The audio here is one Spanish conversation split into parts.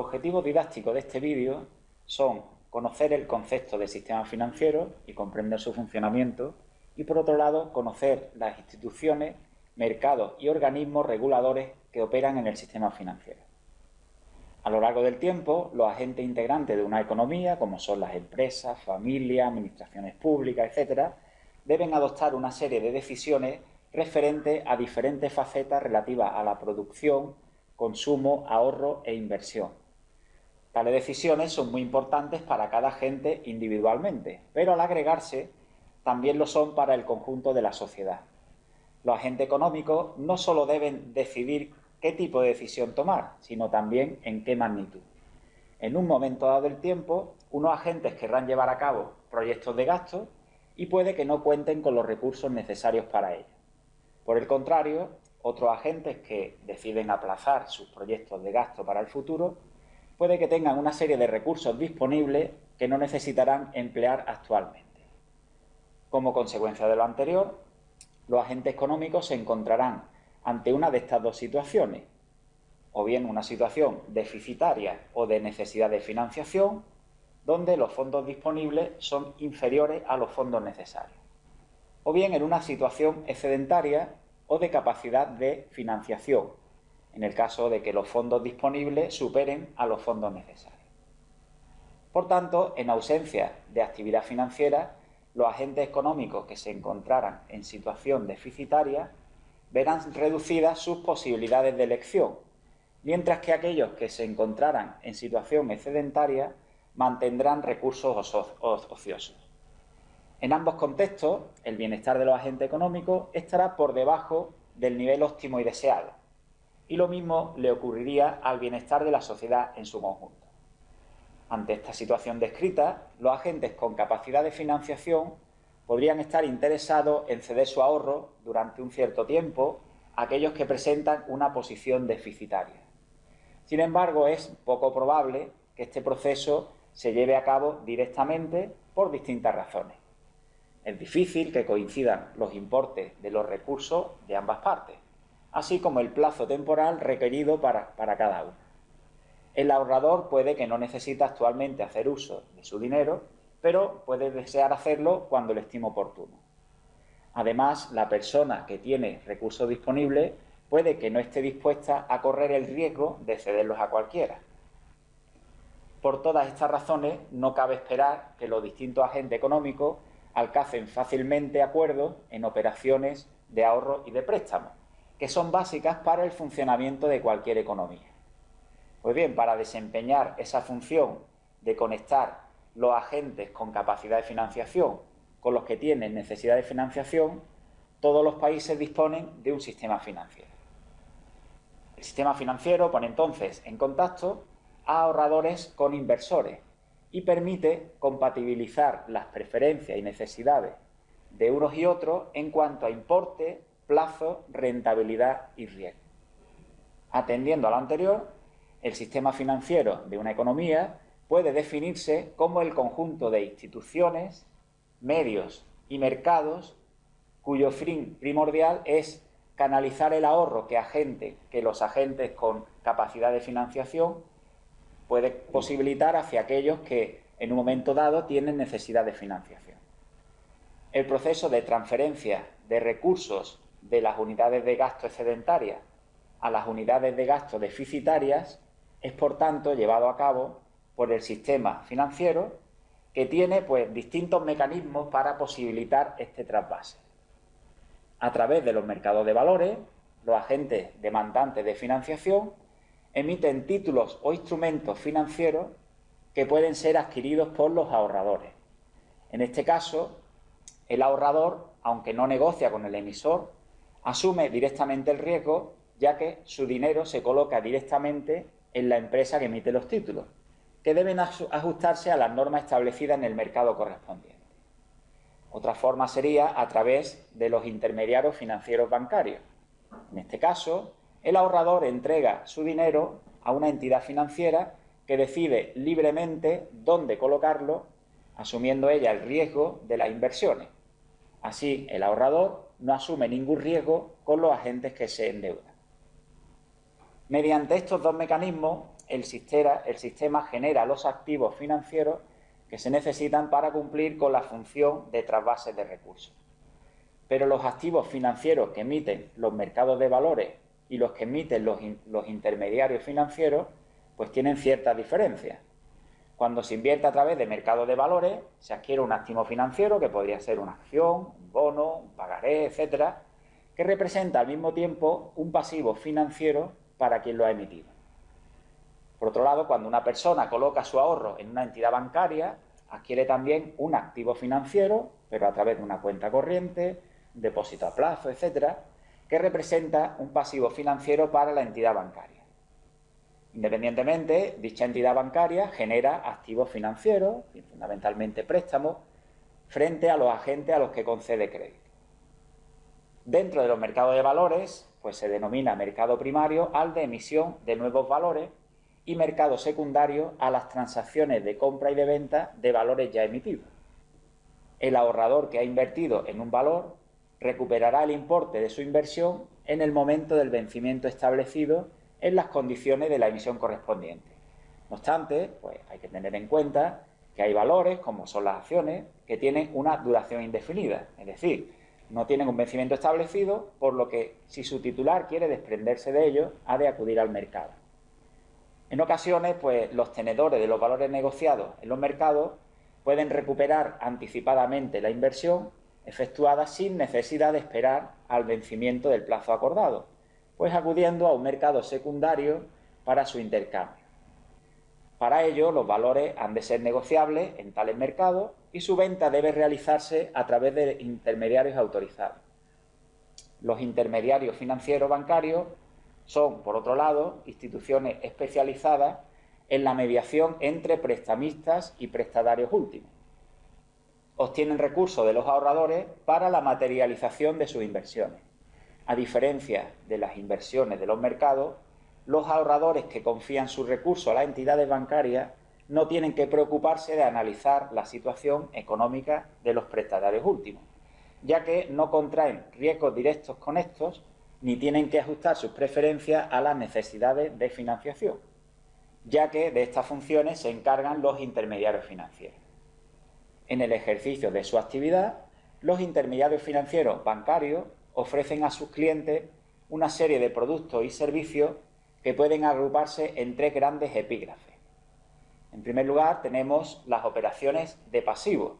Los objetivos didácticos de este vídeo son conocer el concepto de sistema financiero y comprender su funcionamiento y, por otro lado, conocer las instituciones, mercados y organismos reguladores que operan en el sistema financiero. A lo largo del tiempo, los agentes integrantes de una economía, como son las empresas, familias, administraciones públicas, etc., deben adoptar una serie de decisiones referentes a diferentes facetas relativas a la producción, consumo, ahorro e inversión. Tales decisiones son muy importantes para cada agente individualmente, pero al agregarse también lo son para el conjunto de la sociedad. Los agentes económicos no solo deben decidir qué tipo de decisión tomar, sino también en qué magnitud. En un momento dado del tiempo, unos agentes querrán llevar a cabo proyectos de gasto y puede que no cuenten con los recursos necesarios para ello. Por el contrario, otros agentes que deciden aplazar sus proyectos de gasto para el futuro puede que tengan una serie de recursos disponibles que no necesitarán emplear actualmente. Como consecuencia de lo anterior, los agentes económicos se encontrarán ante una de estas dos situaciones, o bien una situación deficitaria o de necesidad de financiación, donde los fondos disponibles son inferiores a los fondos necesarios, o bien en una situación excedentaria o de capacidad de financiación, en el caso de que los fondos disponibles superen a los fondos necesarios. Por tanto, en ausencia de actividad financiera, los agentes económicos que se encontraran en situación deficitaria verán reducidas sus posibilidades de elección, mientras que aquellos que se encontraran en situación excedentaria mantendrán recursos ociosos. En ambos contextos, el bienestar de los agentes económicos estará por debajo del nivel óptimo y deseado, y lo mismo le ocurriría al bienestar de la sociedad en su conjunto. Ante esta situación descrita, los agentes con capacidad de financiación podrían estar interesados en ceder su ahorro durante un cierto tiempo a aquellos que presentan una posición deficitaria. Sin embargo, es poco probable que este proceso se lleve a cabo directamente por distintas razones. Es difícil que coincidan los importes de los recursos de ambas partes, así como el plazo temporal requerido para, cada uno. El ahorrador puede que no necesite actualmente hacer uso de su dinero, pero puede desear hacerlo cuando lo estime oportuno. Además, la persona que tiene recursos disponibles puede que no esté dispuesta a correr el riesgo de cederlos a cualquiera. Por todas estas razones, no cabe esperar que los distintos agentes económicos alcancen fácilmente acuerdos en operaciones de ahorro y de préstamo, que son básicas para el funcionamiento de cualquier economía. Pues bien, para desempeñar esa función de conectar los agentes con capacidad de financiación con los que tienen necesidad de financiación, todos los países disponen de un sistema financiero. El sistema financiero pone entonces en contacto a ahorradores con inversores y permite compatibilizar las preferencias y necesidades de unos y otros en cuanto a importe, plazo, rentabilidad y riesgo. Atendiendo a lo anterior, el sistema financiero de una economía puede definirse como el conjunto de instituciones, medios y mercados cuyo fin primordial es canalizar el ahorro que, agente, que los agentes con capacidad de financiación puede posibilitar hacia aquellos que en un momento dado tienen necesidad de financiación. El proceso de transferencia de recursos de las unidades de gasto excedentarias a las unidades de gasto deficitarias es por tanto llevado a cabo por el sistema financiero que tiene pues, distintos mecanismos para posibilitar este trasvase. A través de los mercados de valores, los agentes demandantes de financiación emiten títulos o instrumentos financieros que pueden ser adquiridos por los ahorradores. En este caso, el ahorrador, aunque no negocia con el emisor, asume directamente el riesgo, ya que su dinero se coloca directamente en la empresa que emite los títulos, que deben ajustarse a las normas establecidas en el mercado correspondiente. Otra forma sería a través de los intermediarios financieros bancarios. En este caso, el ahorrador entrega su dinero a una entidad financiera que decide libremente dónde colocarlo, asumiendo ella el riesgo de las inversiones. Así, el ahorrador no asume ningún riesgo con los agentes que se endeudan. Mediante estos dos mecanismos, el sistema, genera los activos financieros que se necesitan para cumplir con la función de trasvase de recursos. Pero los activos financieros que emiten los mercados de valores y los que emiten los, los intermediarios financieros, pues tienen ciertas diferencias. Cuando se invierte a través de mercados de valores, se adquiere un activo financiero, que podría ser una acción, un bono, un pagaré, etcétera, que representa al mismo tiempo un pasivo financiero para quien lo ha emitido. Por otro lado, cuando una persona coloca su ahorro en una entidad bancaria, adquiere también un activo financiero, pero a través de una cuenta corriente, depósito a plazo, etcétera, que representa un pasivo financiero para la entidad bancaria. Independientemente, dicha entidad bancaria genera activos financieros, fundamentalmente préstamos, frente a los agentes a los que concede crédito. Dentro de los mercados de valores, pues se denomina mercado primario al de emisión de nuevos valores y mercado secundario a las transacciones de compra y de venta de valores ya emitidos. El ahorrador que ha invertido en un valor recuperará el importe de su inversión en el momento del vencimiento establecido en las condiciones de la emisión correspondiente. No obstante, pues hay que tener en cuenta que hay valores, como son las acciones, que tienen una duración indefinida, es decir, no tienen un vencimiento establecido, por lo que si su titular quiere desprenderse de ellos, ha de acudir al mercado. En ocasiones, pues los tenedores de los valores negociados en los mercados pueden recuperar anticipadamente la inversión efectuada sin necesidad de esperar al vencimiento del plazo acordado, pues acudiendo a un mercado secundario para su intercambio. Para ello, los valores han de ser negociables en tales mercados y su venta debe realizarse a través de intermediarios autorizados. Los intermediarios financieros bancarios son, por otro lado, instituciones especializadas en la mediación entre prestamistas y prestatarios últimos. Obtienen recursos de los ahorradores para la materialización de sus inversiones a diferencia de las inversiones de los mercados, los ahorradores que confían sus recursos a las entidades bancarias no tienen que preocuparse de analizar la situación económica de los prestatarios últimos, ya que no contraen riesgos directos con estos ni tienen que ajustar sus preferencias a las necesidades de financiación, ya que de estas funciones se encargan los intermediarios financieros. En el ejercicio de su actividad, los intermediarios financieros bancarios ofrecen a sus clientes una serie de productos y servicios que pueden agruparse en tres grandes epígrafes. En primer lugar, tenemos las operaciones de pasivo,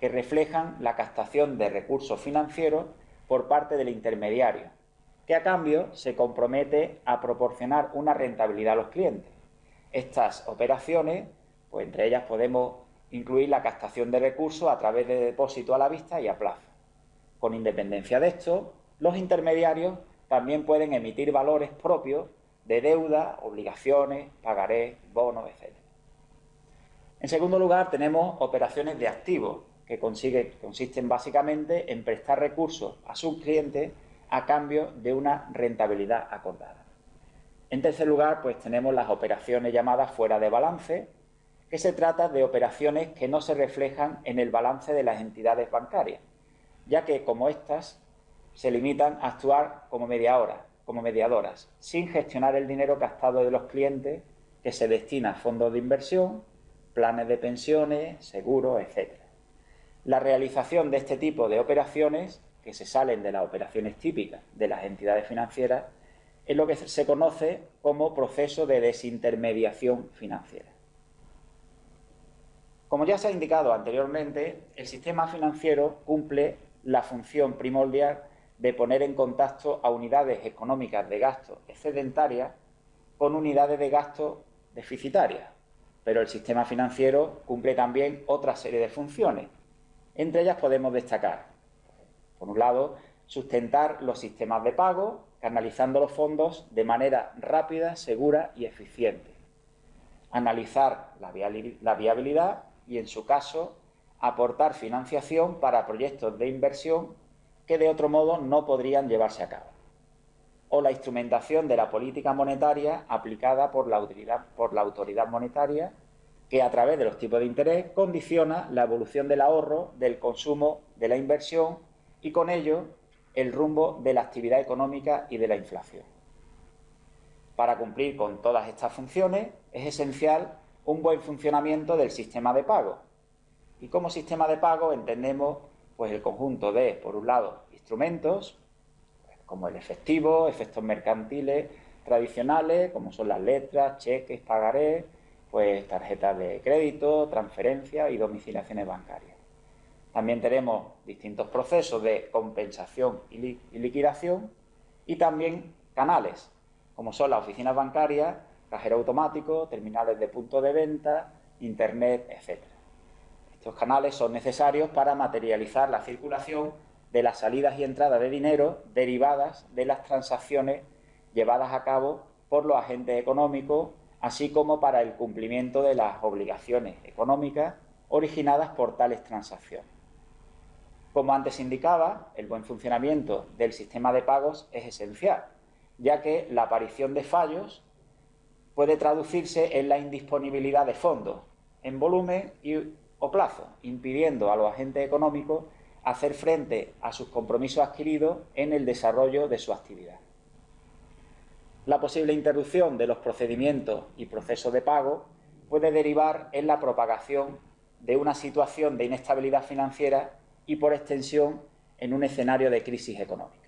que reflejan la captación de recursos financieros por parte del intermediario, que a cambio se compromete a proporcionar una rentabilidad a los clientes. Estas operaciones, pues entre ellas podemos incluir la captación de recursos a través de depósito a la vista y a plazo. Con independencia de esto, los intermediarios también pueden emitir valores propios de deuda, obligaciones, pagarés, bonos, etc. En segundo lugar, tenemos operaciones de activos, que consisten básicamente en prestar recursos a sus clientes a cambio de una rentabilidad acordada. En tercer lugar, pues tenemos las operaciones llamadas fuera de balance, que se trata de operaciones que no se reflejan en el balance de las entidades bancarias, ya que como éstas se limitan a actuar como como mediadoras, sin gestionar el dinero gastado de los clientes que se destina a fondos de inversión, planes de pensiones, seguros, etc. La realización de este tipo de operaciones, que se salen de las operaciones típicas de las entidades financieras, es lo que se conoce como proceso de desintermediación financiera. Como ya se ha indicado anteriormente, el sistema financiero cumple la función primordial de poner en contacto a unidades económicas de gasto excedentarias con unidades de gasto deficitarias. Pero el sistema financiero cumple también otra serie de funciones. Entre ellas podemos destacar, por un lado, sustentar los sistemas de pago, canalizando los fondos de manera rápida, segura y eficiente. Analizar la viabilidad y, en su caso, aportar financiación para proyectos de inversión que de otro modo no podrían llevarse a cabo. O la instrumentación de la política monetaria aplicada por la autoridad, monetaria que a través de los tipos de interés condiciona la evolución del ahorro, del consumo, de la inversión y con ello el rumbo de la actividad económica y de la inflación. Para cumplir con todas estas funciones es esencial un buen funcionamiento del sistema de pago. Y como sistema de pago entendemos pues, el conjunto de, por un lado, instrumentos, como el efectivo, efectos mercantiles tradicionales, como son las letras, cheques, pagarés, pues tarjetas de crédito, transferencias y domiciliaciones bancarias. También tenemos distintos procesos de compensación y, liquidación y también canales, como son las oficinas bancarias, cajero automático, terminales de punto de venta, internet, etc. Estos canales son necesarios para materializar la circulación de las salidas y entradas de dinero derivadas de las transacciones llevadas a cabo por los agentes económicos, así como para el cumplimiento de las obligaciones económicas originadas por tales transacciones. Como antes indicaba, el buen funcionamiento del sistema de pagos es esencial, ya que la aparición de fallos puede traducirse en la indisponibilidad de fondos, en volumen y, plazo, impidiendo a los agentes económicos hacer frente a sus compromisos adquiridos en el desarrollo de su actividad. La posible interrupción de los procedimientos y procesos de pago puede derivar en la propagación de una situación de inestabilidad financiera y, por extensión, en un escenario de crisis económica.